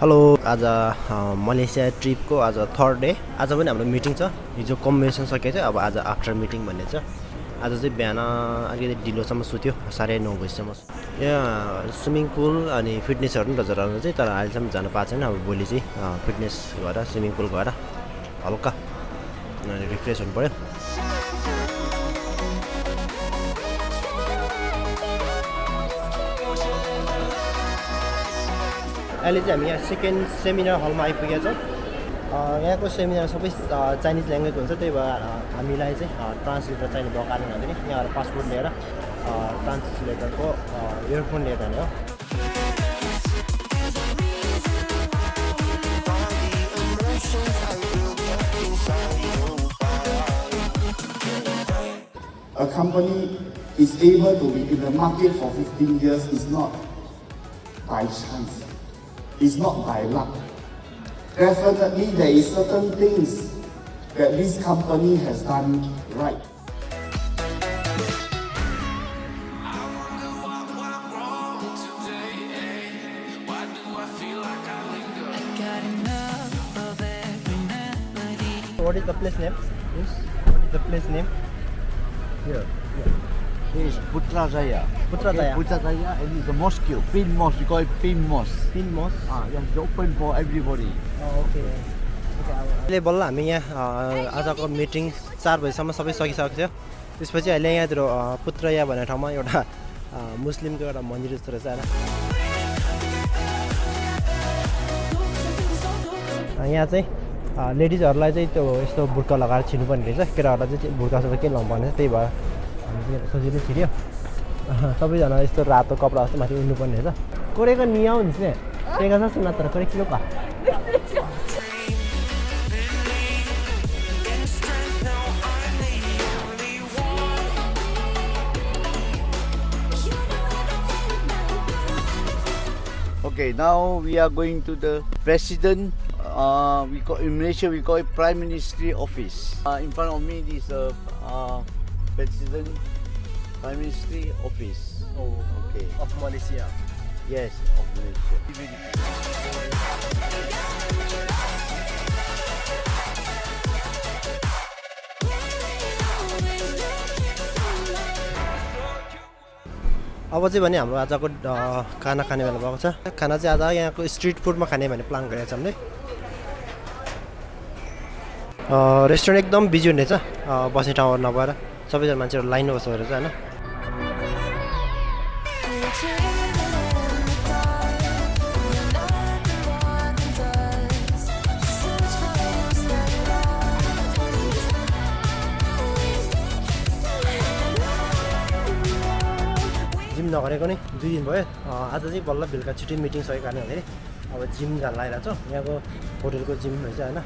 Hello आज Malaysia ट्रिपको आज third day आज पनि हाम्रो मिटिङ छ। हिजो कम्बिनेसन सकेको थियो अब आज आफ्टर मिटिङ भन्ने छ। आज चाहिँ बिहान अलिकति ढिलोसम्म सुत्यो साढे नौ बजीसम्म। यहाँ स्विमिङ पुल अनि फिटनेसहरू पनि रहेछ चाहिँ तर अहिलेसम्म जानु पाएको छैन। अब भोलि चाहिँ फिटनेस गएर स्विमिङ पुल गएर हल्का रिफ्रेस हुनु पऱ्यो अहिले चाहिँ हामी यहाँ सेकेन्ड सेमिनार हलमा आइपुगेका छौँ। यहाँको सेमिनार सबै चाइनिज ल्याङ्ग्वेज हुन्छ त्यही भएर हामीलाई चाहिँ ट्रान्सलेटर चाहिने भएको कारणले गर्दाखेरि यहाँबाट पासपोर्ट लिएर ट्रान्सलेटरको इयरफोन लिएर जाने हो। A company is able to be in the market for 15 years is not by chance, it's not by luck. Definitely, there is certain things that this company has done right. What is the place name? Yes. What is the place name? Here. This is Putrajaya. Putrajaya. Putrajaya and it's a mosque, pin mosque. We call it pin mosque. Pin Mosque. Ah, yeah, it's open for everybody. Okay अहिले बल्ल हामी यहाँ आजको meeting चार बजीसम्म सबै सकिसकेको थियो त्यसपछि अहिले यहाँतिर पुत्रया भन्ने ठाउँमा एउटा मुस्लिमको एउटा मन्दिर जस्तो रहेछ यहाँ चाहिँ लेडिजहरूलाई चाहिँ त्यो यस्तो बुर्का लगाएर छिर्नुपर्ने रहेछ केटाहरूलाई चाहिँ बुर्का सुर्का केही लाउनु त्यही भएर हामी चाहिँ सजिलो छिर्यो अह, सबैजना यस्तो रातो कपडा जस्तो माथि उड्नुपर्ने रहेछ कोरेको नियाउ हुन्छ नि टेका छ सुना तर कोरे किलो का Okay, now we are going to the president. Uh, we call in Malaysia we call it Prime Ministry office. Uh, in front of me is the uh, president Prime Ministry office. Oh, Okay. of Malaysia. Yes, of Malaysia. अब चाहिँ भने हाम्रो आजको खाना खाने बेला भएको छ खाना चाहिँ आज यहाँको स्ट्रिट फुडमा खाने भन्ने प्लान गरेको छ हामीले रेस्टुरेन्ट एकदम बिजी हुने रहेछ अ, बस्ने ठाउँहरू नभएर सबैजना मान्छेहरू लाइनमा बस्दो रहेछ होइन? जिम नगरेको नै दुई दिन भयो। आज चाहिँ बल्ल बेलुका छिटै मिटिङ सकेको कारणले अब जिम जान लागिरहेको छ। यहाँको होटेलको जिम रहेछ होइन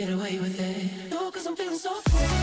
get away with it. No, cause I'm feeling so free.